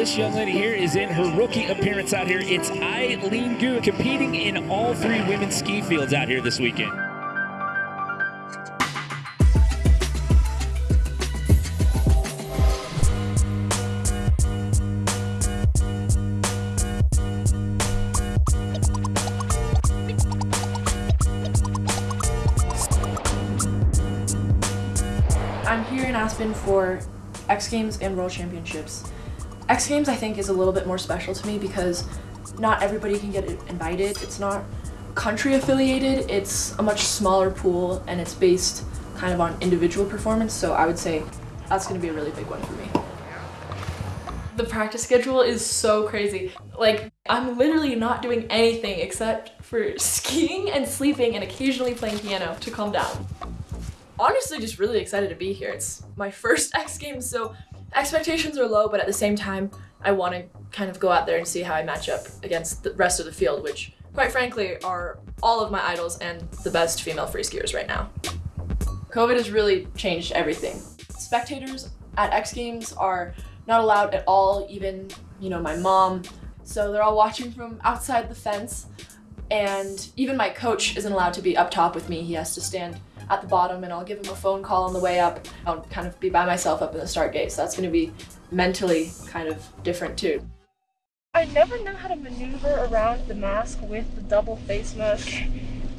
this young lady here is in her rookie appearance out here. It's Eileen Gu competing in all three women's ski fields out here this weekend. I'm here in Aspen for X Games and World Championships. X Games I think is a little bit more special to me because not everybody can get invited. It's not country affiliated, it's a much smaller pool and it's based kind of on individual performance, so I would say that's gonna be a really big one for me. The practice schedule is so crazy. Like, I'm literally not doing anything except for skiing and sleeping and occasionally playing piano to calm down honestly just really excited to be here. It's my first X Games, so expectations are low, but at the same time, I want to kind of go out there and see how I match up against the rest of the field, which quite frankly are all of my idols and the best female free skiers right now. COVID has really changed everything. Spectators at X Games are not allowed at all, even, you know, my mom. So they're all watching from outside the fence. And even my coach isn't allowed to be up top with me. He has to stand at the bottom and I'll give him a phone call on the way up. I'll kind of be by myself up in the start gate, so that's going to be mentally kind of different too. I never know how to maneuver around the mask with the double face mask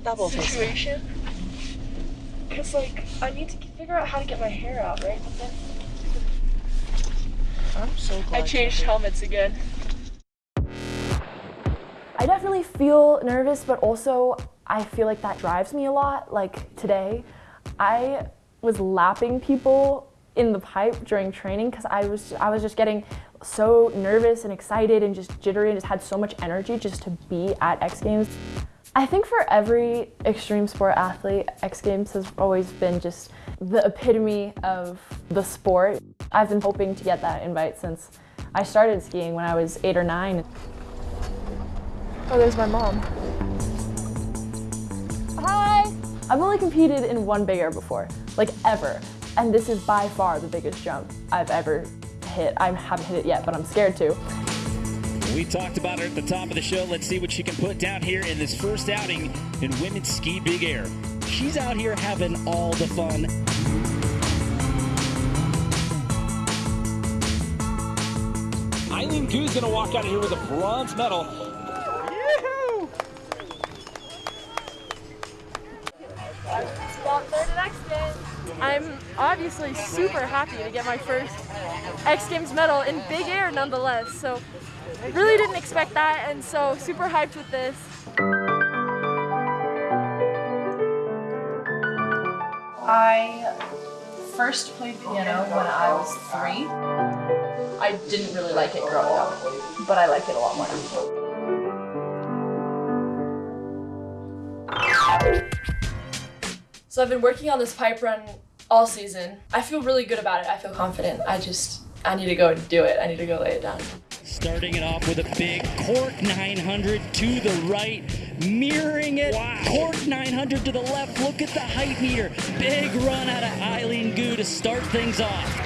double situation. Because, like, I need to figure out how to get my hair out, right? I'm so glad I changed helmets again. Definitely feel nervous, but also I feel like that drives me a lot. Like today, I was lapping people in the pipe during training because I was I was just getting so nervous and excited and just jittery and just had so much energy just to be at X Games. I think for every extreme sport athlete, X Games has always been just the epitome of the sport. I've been hoping to get that invite since I started skiing when I was eight or nine. Oh, there's my mom. Hi! I've only competed in one big air before, like ever. And this is by far the biggest jump I've ever hit. I haven't hit it yet, but I'm scared to. We talked about her at the top of the show. Let's see what she can put down here in this first outing in women's ski big air. She's out here having all the fun. Eileen Gu's gonna walk out of here with a bronze medal. I'm obviously super happy to get my first X Games medal in big air nonetheless. So really didn't expect that and so super hyped with this. I first played piano when I was three. I didn't really like it growing up, but I like it a lot more So I've been working on this pipe run all season. I feel really good about it. I feel confident. I just, I need to go and do it. I need to go lay it down. Starting it off with a big cork 900 to the right, mirroring it. Wow. Cork 900 to the left. Look at the height meter. Big run out of Eileen Gu to start things off.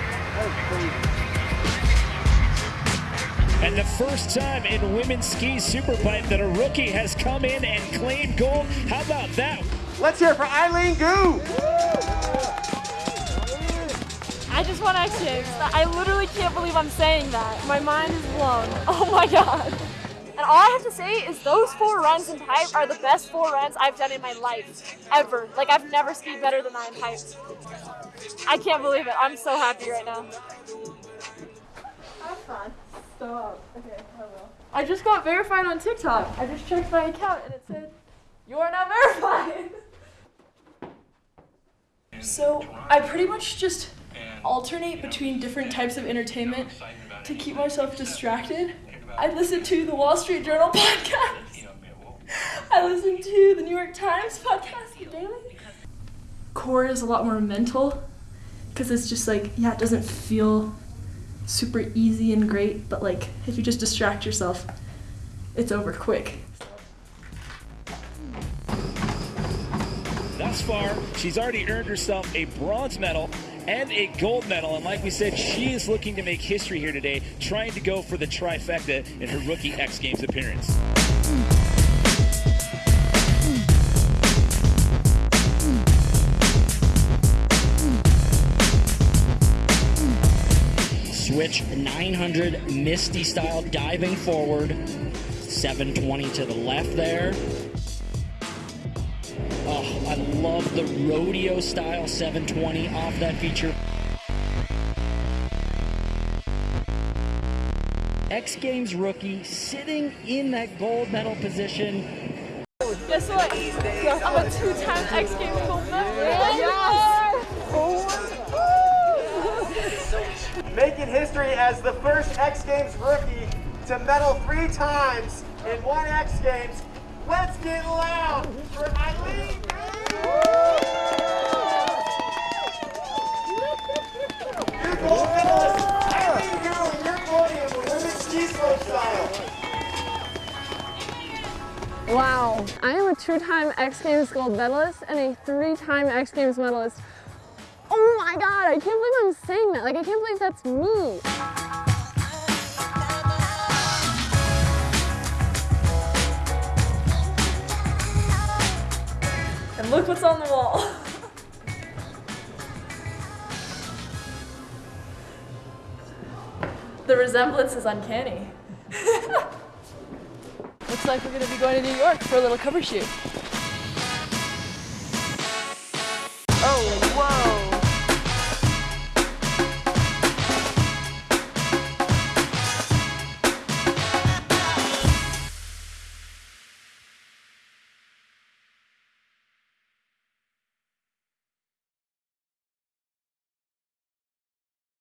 And the first time in women's ski superpipe that a rookie has come in and claimed gold. How about that? Let's hear it for Eileen Gu. I just want Games. I literally can't believe I'm saying that. My mind is blown. Oh my god. And all I have to say is those four runs in pipe are the best four runs I've done in my life, ever. Like I've never skied better than that in pipe. I can't believe it. I'm so happy right now. Have fun. Stop. Okay, I will. I just got verified on TikTok. I just checked my account and it said, you are not verified. So I pretty much just alternate between different types of entertainment to keep myself distracted. I listen to the Wall Street Journal podcast. I listen to the New York Times podcast daily. Core is a lot more mental because it's just like, yeah, it doesn't feel super easy and great, but like if you just distract yourself, it's over quick. Thus far, she's already earned herself a bronze medal and a gold medal. And like we said, she is looking to make history here today, trying to go for the trifecta in her rookie X Games appearance. Switch 900 Misty style diving forward. 720 to the left there. Oh, I love the rodeo style 720 off that feature. X Games rookie sitting in that gold medal position. Guess what? I'm a two-time X Games gold medalist. Making history as the first X Games rookie to medal three times in one X Games. Let's get loud Wow, I am a two-time X Games gold medalist and a three-time X Games medalist. Oh my god, I can't believe I'm saying that. Like, I can't believe that's me. And look what's on the wall. the resemblance is uncanny. Looks like we're gonna be going to New York for a little cover shoot.